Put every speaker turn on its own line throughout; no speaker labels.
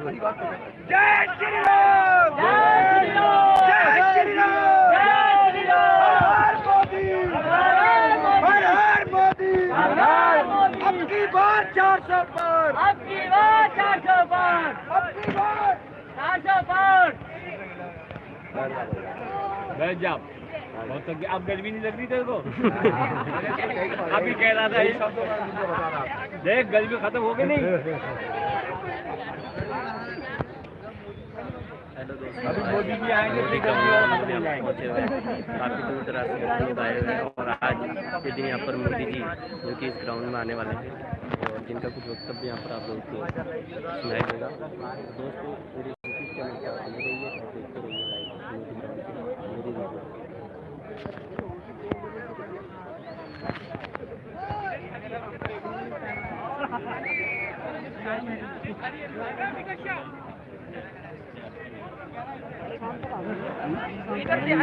जय श्री राम जय श्री राम जय श्री राम जय श्री राम हर मोदी! हर हर मोदी! हर हर मोदी! अब की बार चार सौ पार!
अब की बार चार सौ पार!
अब की बार
चार सौ पार!
बैठ जा। बहुत अब गर्मी नहीं लग रही तेरे को। अभी कह रहा था ये देख गर्मी खत्म हो गई नहीं। अभी मोदी जी आएँगे तो हो जाएँगे।
काफ़ी दूर दराज से लोग आए हुए हैं और आज के दिन यहाँ पर मोदी जी जो कि इस ग्राउंड में आने वाले हैं और जिनका कुछ वक्तव्य यहाँ पर आप लोगों को सुनाई देगा दोस्तों मेरे यूट्यूब चैनल पर बने रहिए और देखते रहिए मोदी ग्राउंड मेरी वीडियो
Thank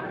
you.